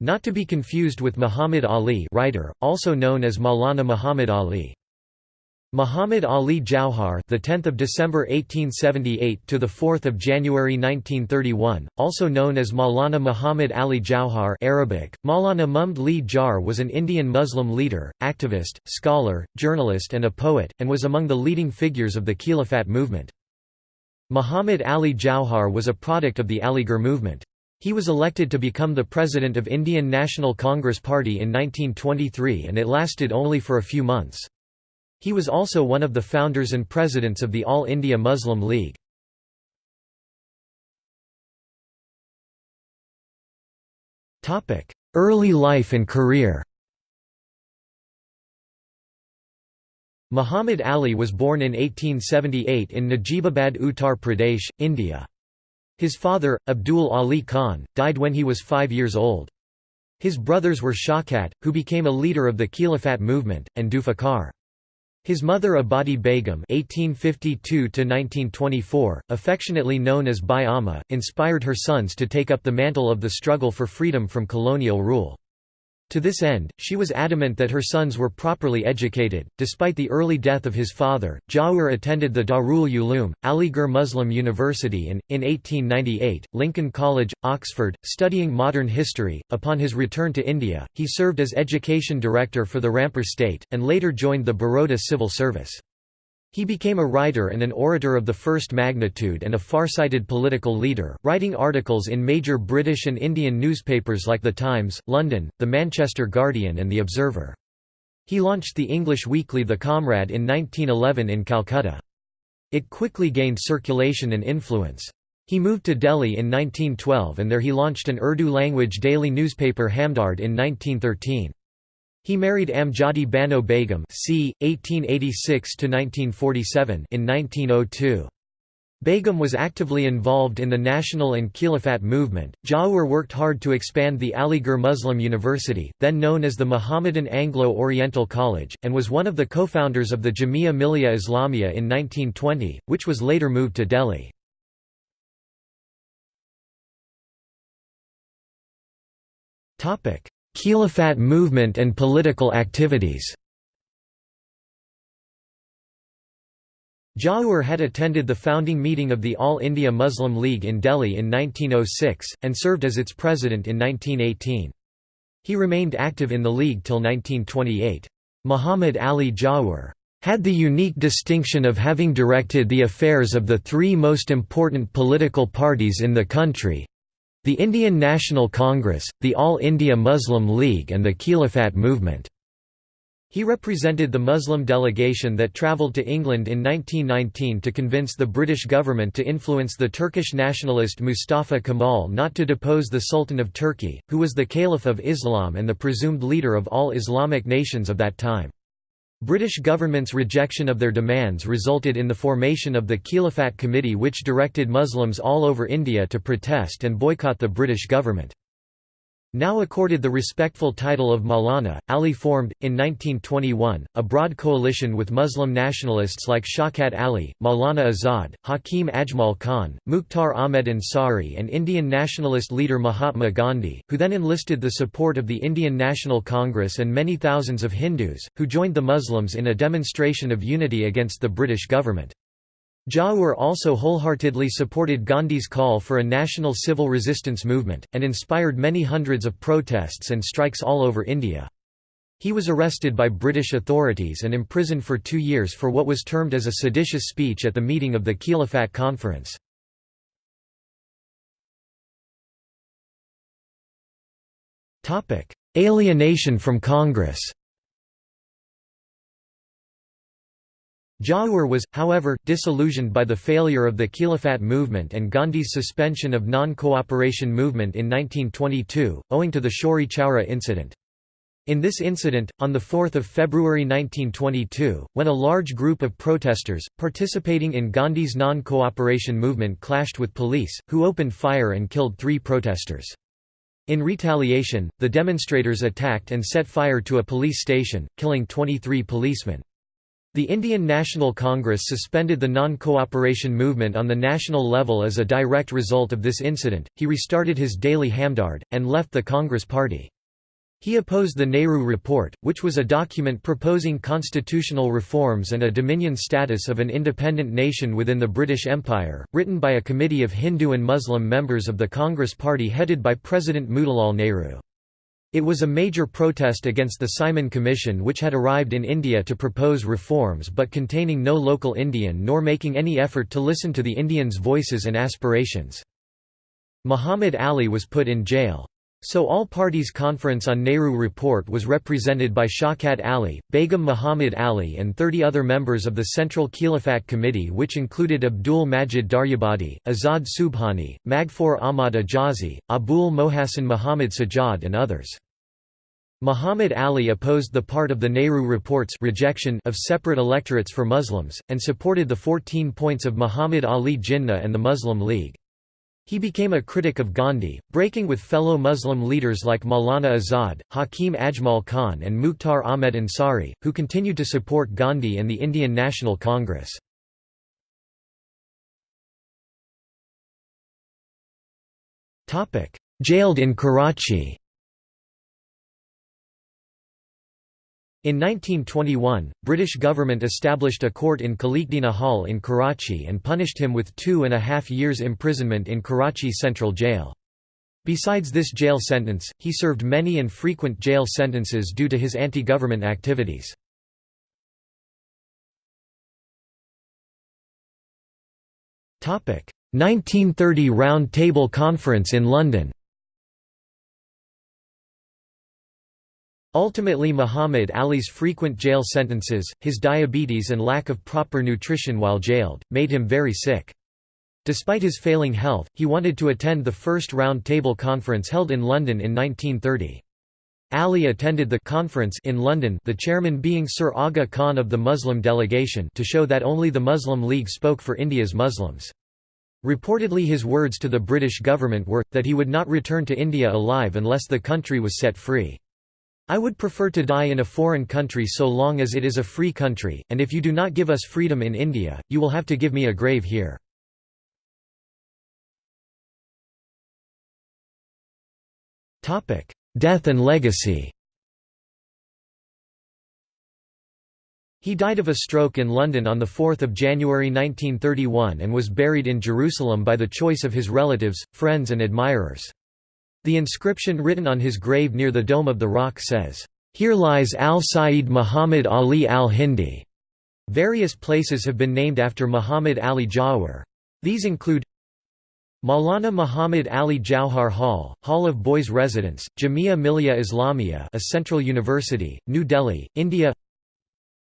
Not to be confused with Muhammad Ali writer, also known as Maulana Muhammad Ali. Muhammad Ali Jauhar, the 10th of December 1878 to the 4th of January 1931, also known as Maulana Muhammad Ali Jauhar Arabic, Maulana Mumd Li Jar was an Indian Muslim leader, activist, scholar, journalist and a poet, and was among the leading figures of the Khilafat movement. Muhammad Ali Jauhar was a product of the Aligarh movement. He was elected to become the president of Indian National Congress Party in 1923 and it lasted only for a few months. He was also one of the founders and presidents of the All India Muslim League. Early life and career Muhammad Ali was born in 1878 in Najibabad Uttar Pradesh, India. His father, Abdul Ali Khan, died when he was five years old. His brothers were Shaukat, who became a leader of the Khilafat movement, and Zulfikar. His mother Abadi Begum (1852–1924), affectionately known as Bai Amma, inspired her sons to take up the mantle of the struggle for freedom from colonial rule. To this end, she was adamant that her sons were properly educated. Despite the early death of his father, Jauhar attended the Darul Uloom, Aligarh Muslim University and, in 1898, Lincoln College, Oxford, studying modern history. Upon his return to India, he served as education director for the Rampur state, and later joined the Baroda civil service. He became a writer and an orator of the first magnitude and a far-sighted political leader, writing articles in major British and Indian newspapers like The Times, London, The Manchester Guardian and The Observer. He launched the English weekly The Comrade in 1911 in Calcutta. It quickly gained circulation and influence. He moved to Delhi in 1912 and there he launched an Urdu-language daily newspaper Hamdard in 1913. He married Amjadi Bano Begum c. 1886–1947 in 1902. Begum was actively involved in the national and Khilafat movement. Jauhar worked hard to expand the Aligarh Muslim University, then known as the Mohammedan Anglo-Oriental College, and was one of the co-founders of the Jamia Millia Islamia in 1920, which was later moved to Delhi. Khilafat movement and political activities Jauhar had attended the founding meeting of the All India Muslim League in Delhi in 1906, and served as its president in 1918. He remained active in the league till 1928. Muhammad Ali Jauhar had the unique distinction of having directed the affairs of the three most important political parties in the country, the Indian National Congress, the All India Muslim League and the Khilafat movement. He represented the Muslim delegation that travelled to England in 1919 to convince the British government to influence the Turkish nationalist Mustafa Kemal not to depose the Sultan of Turkey, who was the Caliph of Islam and the presumed leader of all Islamic nations of that time. British government's rejection of their demands resulted in the formation of the Khilafat Committee which directed Muslims all over India to protest and boycott the British government. Now accorded the respectful title of Maulana, Ali formed, in 1921, a broad coalition with Muslim nationalists like Shaukat Ali, Maulana Azad, Hakim Ajmal Khan, Mukhtar Ahmed Ansari and Indian nationalist leader Mahatma Gandhi, who then enlisted the support of the Indian National Congress and many thousands of Hindus, who joined the Muslims in a demonstration of unity against the British government. Jauhar also wholeheartedly supported Gandhi's call for a national civil resistance movement, and inspired many hundreds of protests and strikes all over India. He was arrested by British authorities and imprisoned for two years for what was termed as a seditious speech at the meeting of the Khilafat Conference. Alienation from Congress Jauhar was, however, disillusioned by the failure of the Khilafat movement and Gandhi's suspension of non-cooperation movement in 1922, owing to the Chauri Chaura incident. In this incident, on 4 February 1922, when a large group of protesters, participating in Gandhi's non-cooperation movement clashed with police, who opened fire and killed three protesters. In retaliation, the demonstrators attacked and set fire to a police station, killing 23 policemen. The Indian National Congress suspended the non-cooperation movement on the national level as a direct result of this incident, he restarted his daily Hamdard, and left the Congress Party. He opposed the Nehru Report, which was a document proposing constitutional reforms and a dominion status of an independent nation within the British Empire, written by a committee of Hindu and Muslim members of the Congress Party headed by President Motilal Nehru. It was a major protest against the Simon Commission which had arrived in India to propose reforms but containing no local Indian nor making any effort to listen to the Indians' voices and aspirations. Muhammad Ali was put in jail. So All Parties Conference on Nehru Report was represented by Shaukat Ali, Begum Muhammad Ali and 30 other members of the Central Khilafat Committee which included Abdul Majid Daryabadi, Azad Subhani, Maghfoor Ahmad Ajazi, Abul Mohassan Muhammad Sajjad and others. Muhammad Ali opposed the part of the Nehru Report's rejection of separate electorates for Muslims, and supported the 14 points of Muhammad Ali Jinnah and the Muslim League. He became a critic of Gandhi, breaking with fellow Muslim leaders like Maulana Azad, Hakim Ajmal Khan and Mukhtar Ahmed Ansari, who continued to support Gandhi and the Indian National Congress. Jailed in Karachi In 1921, British government established a court in Khalikdina Hall in Karachi and punished him with two and a half years imprisonment in Karachi Central Jail. Besides this jail sentence, he served many and frequent jail sentences due to his anti-government activities. Topic: 1930 Round Table Conference in London. Ultimately Muhammad Ali's frequent jail sentences, his diabetes and lack of proper nutrition while jailed, made him very sick. Despite his failing health, he wanted to attend the first Round Table Conference held in London in 1930. Ali attended the conference in London the chairman being Sir Aga Khan of the Muslim delegation to show that only the Muslim League spoke for India's Muslims. Reportedly his words to the British government were, that he would not return to India alive unless the country was set free. I would prefer to die in a foreign country so long as it is a free country, and if you do not give us freedom in India, you will have to give me a grave here. Death and legacy He died of a stroke in London on 4 January 1931 and was buried in Jerusalem by the choice of his relatives, friends and admirers. The inscription written on his grave near the Dome of the Rock says, "'Here lies al-Sayyid Muhammad Ali al-Hindi'". Various places have been named after Muhammad Ali Jawhar. These include Maulana Muhammad Ali Jauhar Hall, Hall of Boys Residence, Jamia Millia Islamia a Central University, New Delhi, India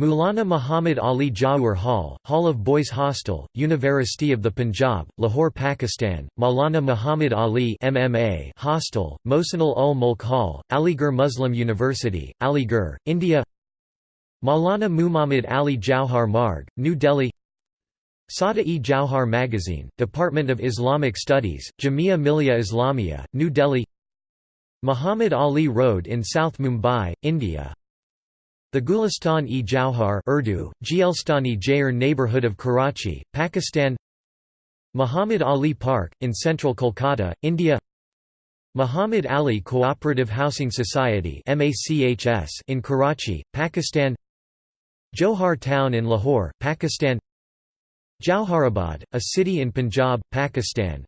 Maulana Muhammad Ali Jawhar Hall, Hall of Boys Hostel, University of the Punjab, Lahore, Pakistan, Maulana Muhammad Ali MMA Hostel, Mohsenul ul Mulk Hall, Aligarh Muslim University, Aligarh, India. Maulana Muhammad Ali Jauhar Marg, New Delhi. Sada-e Jauhar Magazine, Department of Islamic Studies, Jamia Millia Islamia, New Delhi. Muhammad Ali Road in South Mumbai, India the Gulistan-e Jauhar Urdu, Gielstani Jair neighbourhood of Karachi, Pakistan Muhammad Ali Park, in central Kolkata, India Muhammad Ali Cooperative Housing Society in Karachi, Pakistan Johar Town in Lahore, Pakistan Jauharabad, a city in Punjab, Pakistan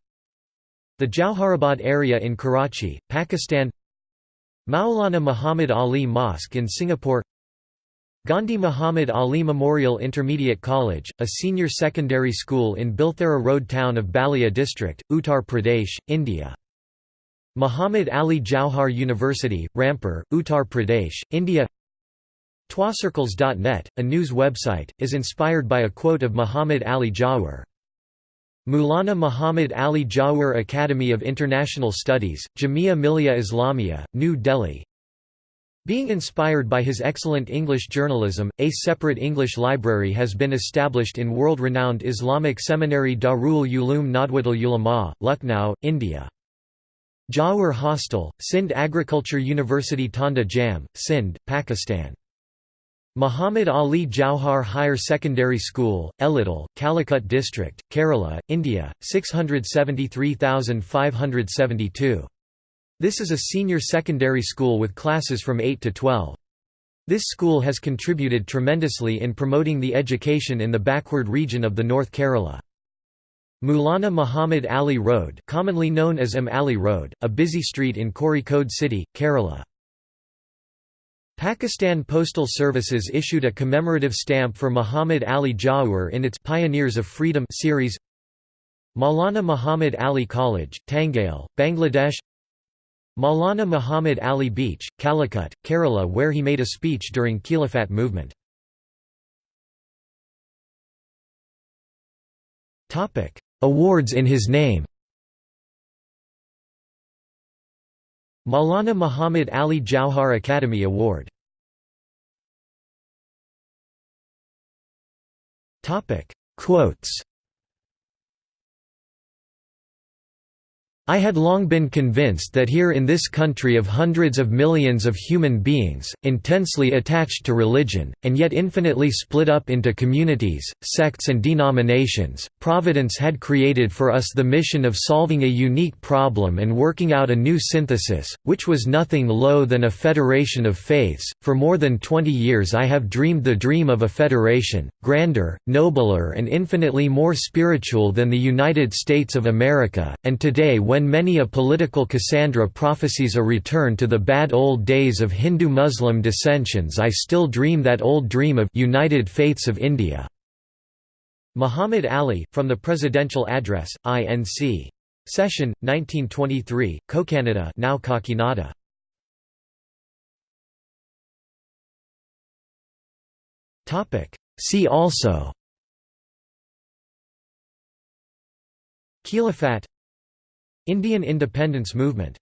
The Jauharabad area in Karachi, Pakistan Maulana Muhammad Ali Mosque in Singapore Gandhi Muhammad Ali Memorial Intermediate College, a senior secondary school in Bilthera Road town of Ballia district, Uttar Pradesh, India. Muhammad Ali Jauhar University, Rampur, Uttar Pradesh, India TwoCircles.net, a news website, is inspired by a quote of Muhammad Ali Jawhar. Mulana Muhammad Ali Jawhar Academy of International Studies, Jamia Millia Islamia, New Delhi being inspired by his excellent English journalism, a separate English library has been established in world-renowned Islamic seminary Darul Uloom Nadwatul Ulama, Lucknow, India. Jawar Hostel, Sindh Agriculture University Tandojam, Sindh, Pakistan Muhammad Ali Jauhar Higher Secondary School, Elidal, Calicut District, Kerala, India, 673,572. This is a senior secondary school with classes from 8 to 12. This school has contributed tremendously in promoting the education in the backward region of the North Kerala. Maulana Muhammad Ali Road commonly known as M. Ali Road, a busy street in Kozhikode city, Kerala. Pakistan Postal Services issued a commemorative stamp for Muhammad Ali Jauhar in its Pioneers of Freedom series Maulana Muhammad Ali College, Tangail, Bangladesh Maulana Muhammad Ali Beach, Calicut, Kerala where he made a speech during Khilafat movement. Awards in his name Maulana Muhammad Ali Jauhar Academy Award Quotes I had long been convinced that here in this country of hundreds of millions of human beings, intensely attached to religion, and yet infinitely split up into communities, sects and denominations, Providence had created for us the mission of solving a unique problem and working out a new synthesis, which was nothing low than a federation of faiths. For more than twenty years I have dreamed the dream of a federation, grander, nobler and infinitely more spiritual than the United States of America, and today when many a political Cassandra prophesies a return to the bad old days of Hindu-Muslim dissensions I still dream that old dream of United Faiths of India." Muhammad Ali, from the Presidential Address, INC. Session, 1923, Cocanada now. See also Khilafat Indian independence movement